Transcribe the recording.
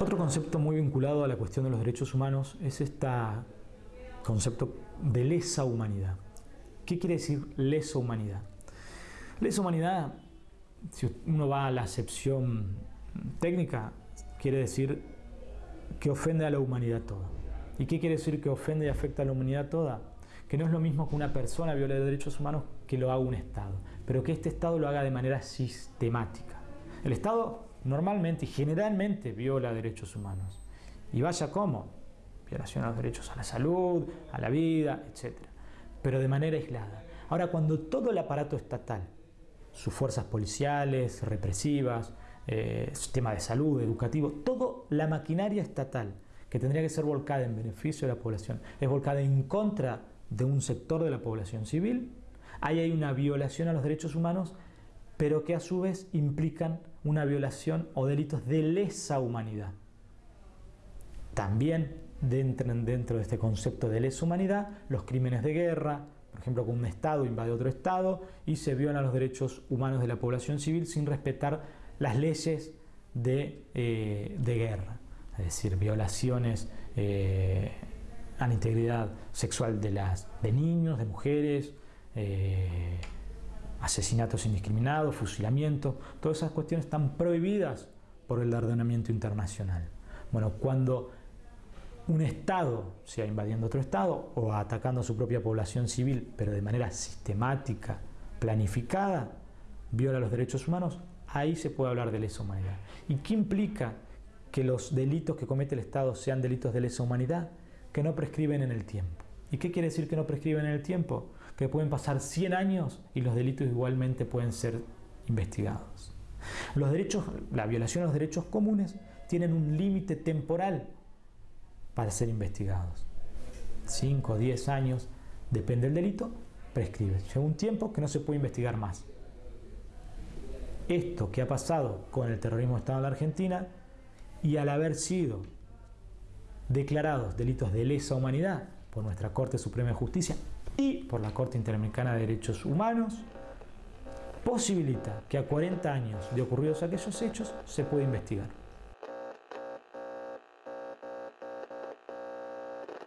Otro concepto muy vinculado a la cuestión de los derechos humanos es este concepto de lesa humanidad. ¿Qué quiere decir lesa humanidad? Lesa humanidad, si uno va a la acepción técnica, quiere decir que ofende a la humanidad toda. ¿Y qué quiere decir que ofende y afecta a la humanidad toda? Que no es lo mismo que una persona viole derechos humanos que lo haga un Estado, pero que este Estado lo haga de manera sistemática. El Estado normalmente y generalmente viola derechos humanos. Y vaya cómo, violación a los derechos a la salud, a la vida, etc. Pero de manera aislada. Ahora, cuando todo el aparato estatal, sus fuerzas policiales, represivas, eh, sistema de salud, educativo, toda la maquinaria estatal que tendría que ser volcada en beneficio de la población, es volcada en contra de un sector de la población civil, ahí hay una violación a los derechos humanos, pero que a su vez implican una violación o delitos de lesa humanidad. También entran dentro de este concepto de lesa humanidad los crímenes de guerra, por ejemplo, que un Estado invade otro Estado y se violan los derechos humanos de la población civil sin respetar las leyes de, eh, guerra, es decir, violaciones eh, a la integridad sexual de, de niños, de mujeres, eh, asesinatos indiscriminados, fusilamiento, todas esas cuestiones están prohibidas por el ordenamiento internacional. Bueno, cuando un Estado, sea invadiendo otro Estado o atacando a su propia población civil, pero de manera sistemática, planificada, viola los derechos humanos, ahí se puede hablar de lesa humanidad. ¿Y qué implica que los delitos que comete el Estado sean delitos de lesa humanidad? Que no prescriben en el tiempo. ¿Y qué quiere decir que no prescriben en el tiempo? Que pueden pasar 100 años y los delitos igualmente pueden ser investigados. Los derechos, la violación a los derechos comunes tienen un límite temporal para ser investigados. 5 o 10 años, depende del delito, prescribe. Llega un tiempo que no se puede investigar más. Esto que ha pasado con el terrorismo de Estado en la Argentina y al haber sido declarados delitos de lesa humanidad por nuestra Corte Suprema de Justicia y por la Corte Interamericana de Derechos Humanos, posibilita que a 40 años de ocurridos aquellos hechos se pueda investigar.